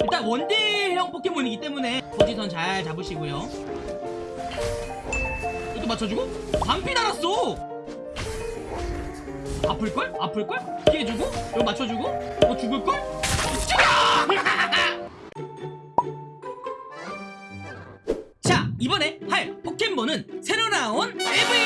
일단 원딜형 포켓몬이기 때문에 포지션 잘 잡으시고요 이것도 맞춰주고 반피 달았어 아플걸? 아플걸? 피해주고 이거 맞춰주고 어 죽을걸? 죽어! 자 이번에 할 포켓몬은 새로 나온 에브이입니다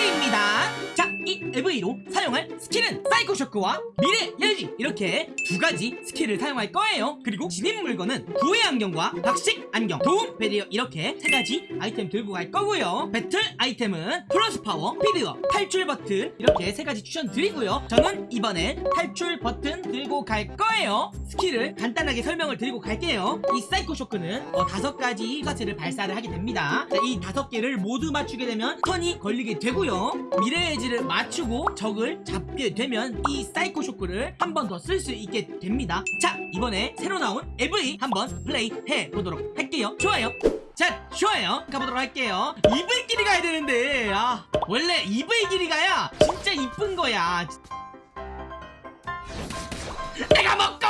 에브이로 사용할 스킬은 사이코 쇼크와 미래예지. 이렇게 두 가지 스킬을 사용할 거예요. 그리고 지닌 물건은 구의 안경과 박식 안경. 도움 배리어. 이렇게 세 가지 아이템 들고 갈 거고요. 배틀 아이템은 플러스 파워 스피더 탈출 버튼. 이렇게 세 가지 추천드리고요. 저는 이번에 탈출 버튼 들고 갈 거예요. 스킬을 간단하게 설명을 드리고 갈게요. 이 사이코 쇼크는 어, 다섯 가지 가스를 발사를 하게 됩니다. 자, 이 다섯 개를 모두 맞추게 되면 stun이 걸리게 되고요. 미래예지를 맞추 고 적을 잡게 되면 이 사이코 쇼크를 한 번 더 쓸 수 있게 됩니다. 자 이번에 새로 나온 에브이 한번 플레이 해보도록 할게요. 좋아요. 자 좋아요. 가보도록 할게요. 에브이끼리 가야 되는데. 아 원래 에브이끼리 가야 진짜 이쁜 거야. 내가 먹고!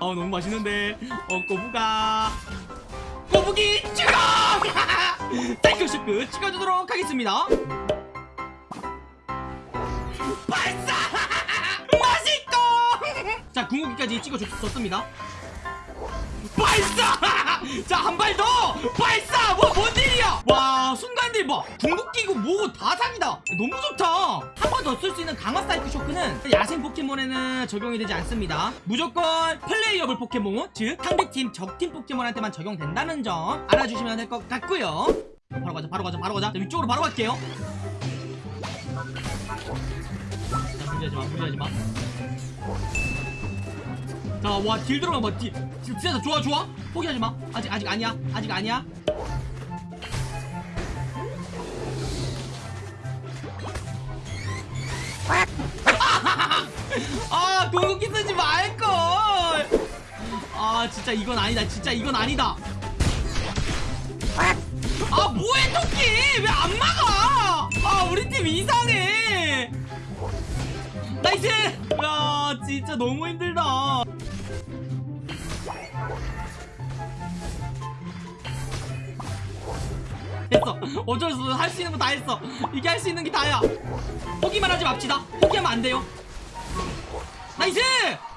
어 너무 맛있는데. 어 꼬부가. 꼬부기 찍어 사이코 쇼크 찍어주도록 하겠습니다 발사! 맛있고 자 궁극기까지 찍어줬습니다. 발사! 자 한 발 더! 발사! 뭐 뭔 일이야! 와 순간딜 뭐 궁극기고 뭐고 다 사기다. 너무 좋다. 한 번 더 쓸 수 있는 강화 사이코 쇼크는 야생 포켓몬에는 적용이 되지 않습니다. 무조건 playable 포켓몬 즉 상대팀 적팀 포켓몬한테만 적용된다는 점 알아주시면 될 것 같고요. 바로 가자 바로 가자 바로 가자. 자, 위쪽으로 바로 갈게요. 자 무리하지 마 자, 와, 딜 들어가 봐, 딜. 딜 진짜 좋아, 좋아. 포기하지 마. 아직, 아직 아니야. 아직 아니야. 아, 궁극기 쓰지 말걸. 아, 진짜 이건 아니다. 진짜 이건 아니다. 아, 뭐해, 토끼! 왜 안 막아? 아, 우리 팀 이상해. nice! 야, 진짜 너무 힘들다. 됐어. 어쩔 수 없어. 할 수 있는 거 다 했어. 이게 할 수 있는 게 다야. 포기만 하지 맙시다. 포기하면 안 돼요. nice!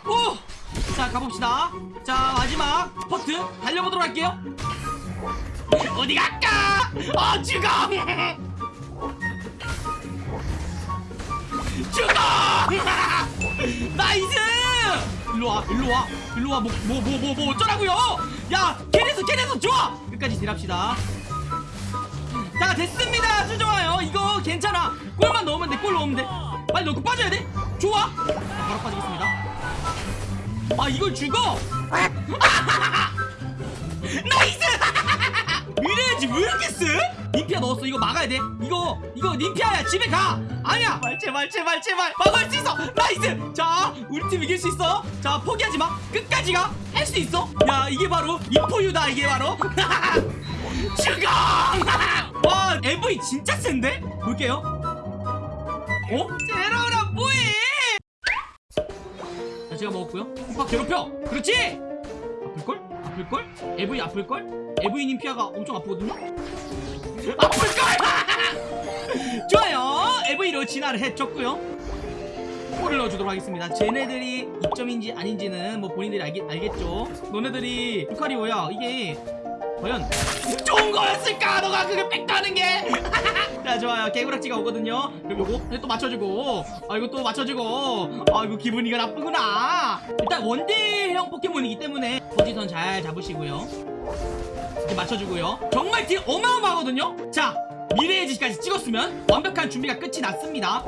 오! 자, 가봅시다. 자, 마지막 파트 달려보도록 할게요. 어디 갈까? 어, 죽어! 죽어! nice! 일로와, 일로와, 일로와, 뭐, 뭐, 뭐, 뭐, 뭐, 어쩌라고요? 야, 캐리스, 캐리스, 좋아! 끝까지 딜합시다. 자 됐습니다 아주 좋아요 이거 괜찮아 골만 넣으면 돼골 넣으면 돼 빨리 넣고 빠져야 돼 좋아 자, 바로 빠지겠습니다 아 이걸 죽어 nice 미래예지 왜 이렇게 쎄? 님피아 넣었어. 이거 막아야 돼. 이거 이거 님피아야. 집에 가. 아니야. 제발 제발 제발. 막을 수 있어. nice. 자 우리 팀 이길 수 있어. 자 포기하지 마. 끝까지 가. 할 수 있어. 야 이게 바로 에브이다. 이게 바로. 죽어 와 에브이 진짜 센데? 볼게요. 어? 제로라 뭐해? 자 제가 먹었고요. 흠팍 괴롭혀. 그렇지 아플걸? AV 아플걸? AV님 피아가 엄청 아프거든요? 아플걸! 좋아요. AV로 진화를 해줬고요. 골을 넣어주도록 하겠습니다. 쟤네들이 입점인지 아닌지는 뭐 본인들이 알겠, 알겠죠? 너네들이 루카리오야 이게 과연 좋은 거였을까? 너가 그게 뺏가는 게 자 좋아요. 개구락지가 오거든요. 그럼 요거 또 맞춰주고. 아 이거 또 맞춰주고. 아 이거 기분이 가 나쁘구나. 일단 원딜형 포켓몬이기 때문에 포지션 잘 잡으시고요 이렇게 맞춰주고요 정말 딜 어마어마하거든요 자 미래의 지까지 찍었으면 완벽한 준비가 끝이 났습니다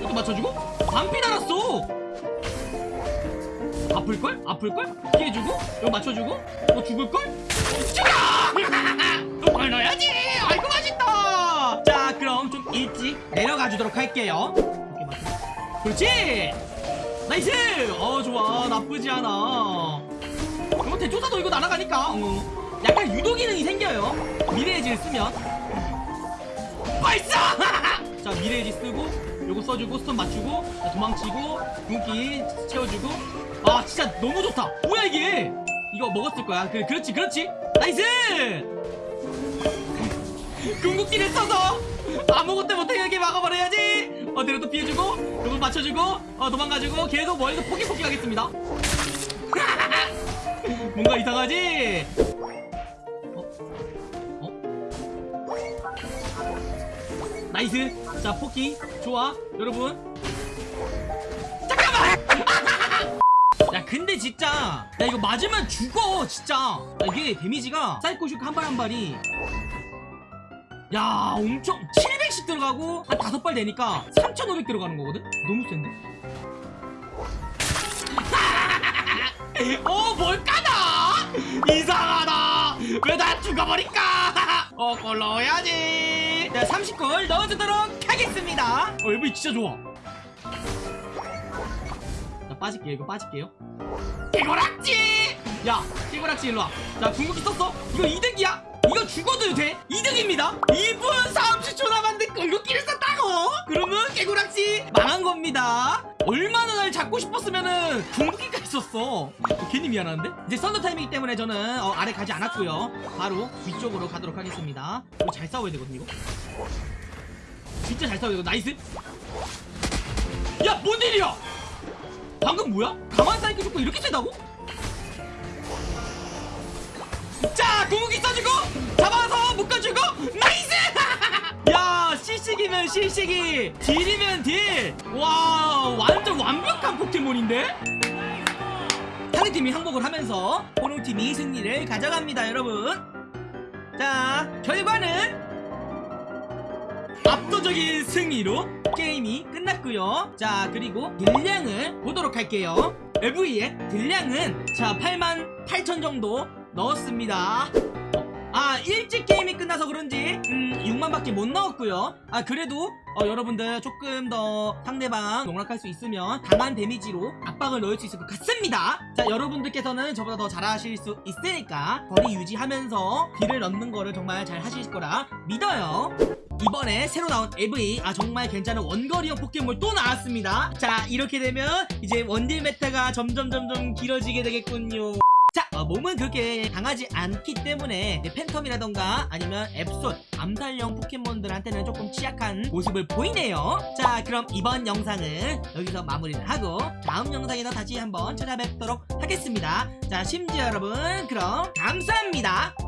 이것도 맞춰주고 반피 달았어 아플걸? 아플걸? 피해주고 이거 맞춰주고 너 죽을걸? 죽어! 똥을 넣어야지! 아이고 맛있다! 자 그럼 좀 일찍 내려가 주도록 할게요 그렇지! nice! 어 좋아. 나쁘지 않아. 이거 대조사도 이거 날아가니까. 어. 약간 유도 기능이 생겨요. 미래예질 쓰면. 발사! 자 미래예질 쓰고 요거 써주고 stun 맞추고 자, 도망치고 궁극기 채워주고. 아 진짜 너무 좋다. 뭐야 이게? 이거 먹었을 거야. 그, 그렇지 그렇지. nice! 궁극기를 써서 아무것도 못하게 막아버려야지. 어디로 또 피해주고 요거 맞춰주고 어 도망가주고 계속 머리도 포기포기 하겠습니다. 뭔가 이상하지? 어? 어? nice. 자 포기. 좋아. 여러분. 야 근데 진짜 야 이거 맞으면 죽어 진짜. 야, 이게 데미지가 사이코쇼크 한 발 한 발이 야 엄청 700씩 들어가고 한 다섯 발 되니까 3500 들어가는 거거든? 너무 센데? 어 뭘까나? 이상하다. 왜 다 죽어버릴까? 어골 넣어야지. 자 30골 넣어주도록 하겠습니다. 어 여기 진짜 좋아. 자 빠질게요. 이거 빠질게요. 깨고락지! 야 깨고락지 일로와. 자 궁극기 썼어? 이거 이득이야 이거 죽어도 돼? 이득입니다. 2분 30초 남았는데 궁극기를 썼다고? 그러면 깨고락지 망한 겁니다. 얼마나 날 잡고 싶었으면은 궁극기까지 썼어. 어, 괜히 미안한데? 이제 썬더 타임이기 때문에 저는 어, 아래 가지 않았고요. 바로 위쪽으로 가도록 하겠습니다. 이거 잘 싸워야 되거든 이거. 진짜 잘 싸워야 되거. nice. 야 뭔 일이야? 방금 뭐야? 가만 사이코쇼크 이렇게 세다고? 자 실식이 deal이면 deal 와 완전 완벽한 포켓몬인데? 상대팀이 항복을 하면서 호롱팀이 승리를 가져갑니다 여러분. 자 결과는 압도적인 승리로 게임이 끝났고요. 자 그리고 deal량을 보도록 할게요. 에브이의 deal량은 자 8만 8천 정도 넣었습니다 아 일찍 게임이 끝나서 그런지 음 6만밖에 못 넣었고요. 아 그래도 어, 여러분들 조금 더 상대방 농락할 수 있으면 강한 데미지로 압박을 넣을 수 있을 것 같습니다. 자 여러분들께서는 저보다 더 잘하실 수 있으니까 거리 유지하면서 deal을 넣는 거를 정말 잘 하실 거라 믿어요. 이번에 새로 나온 에브이 아 정말 괜찮은 원거리형 포켓몬 또 나왔습니다. 자 이렇게 되면 이제 원딜 meta가 점점 점점 길어지게 되겠군요. 자 어, 몸은 그렇게 강하지 않기 때문에 팬텀이라던가 아니면 앱솔 암살형 포켓몬들한테는 조금 취약한 모습을 보이네요. 자 그럼 이번 영상은 여기서 마무리를 하고 다음 영상에서 다시 한번 찾아뵙도록 하겠습니다. 자 시청자 여러분 그럼 감사합니다